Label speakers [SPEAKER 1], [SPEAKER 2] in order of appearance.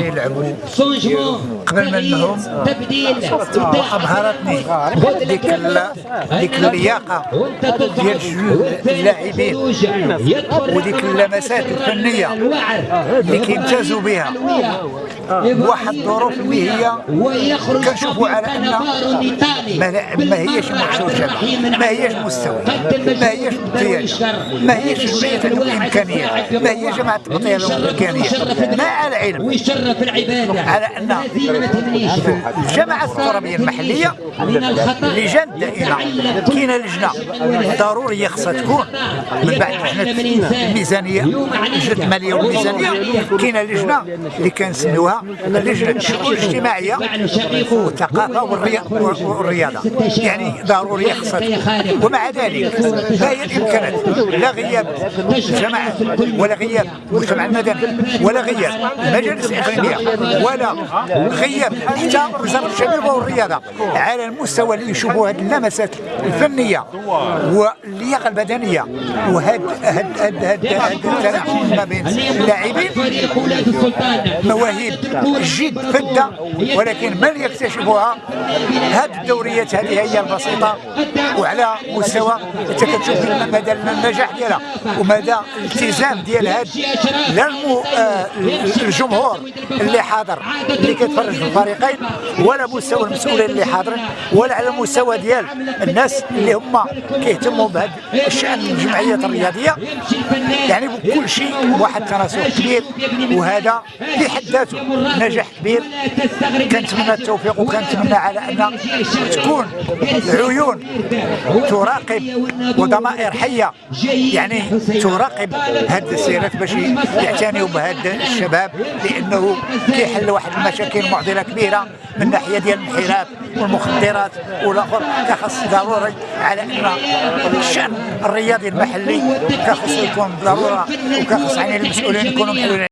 [SPEAKER 1] يلعبوا قبل منهم
[SPEAKER 2] تبديل
[SPEAKER 1] وابهرتني ديك ديك اللياقه ديال اللاعبين. وديك اللمسات الفنية اللي كيمتازوا بها. بواحد الظروف اللي هي كنشوفوا على أن ما, هيش مغشوشه ما هيش مستوى. ما هيش امتياز ما هيش جمعيه الامكانيات ما هي جماعة الامكانيات مع العلم؟
[SPEAKER 2] ويشرف العبادة.
[SPEAKER 1] على ان الجماعه الترابيه
[SPEAKER 2] المحلية
[SPEAKER 1] لجان دائره كاينة لجنة ضروريه خصها تكون. من بعد لجنه الميزانية لجنه الماليه والميزانية. كاينة لجنة اللي كنسميوها لجنة الشؤون الاجتماعية والثقافة والريا- والرياضة. يعني ضروريه خصها تكون. ومع ذلك ما هي الإمكانات. لا غياب الجماعه ولا غياب المجتمع المدني ولا غياب المجالس الاقليميه ولا غياب حتى وزاره الشباب والرياضة على المستوى اللي يشوفوا هذه اللمسات الفنية واللياقة البدنية وهاد هاد هاد هاد هاد ما بين اللاعبين. مواهب جد فدة ولكن من يكتشفها هذه الدوريات هذه هي البسيطة وعلى مستوى انت كتشوف مدى النجاح ديالها ومدى الالتزام ديال هاد لا آه الجمهور اللي حاضر اللي كيتفرج في الفريقين ولا مستوى المسؤولين اللي حاضرين ولا على المستوى ديال الناس اللي هما كيهتموا بهذا الشأن الجمعيات الرياضية. يعني بكل شيء واحد التناسق كبير وهذا في حد ذاته نجاح كبير. كنتمنى التوفيق وكنتمنى على أن تكون العيون تراقب وضمائر حية يعني تراقب هذه السيرات باش يعتنيوا بهذا الشباب لأنه كيحل واحد المشاكل معضلة كبيرة من ناحية ديال الانحراف والمخدرات والآخر كخص ضروري على أن الشأن الرياضي المحلي كخص يكون ضرورة وكخص يعني المسؤولين يكونوا محلولين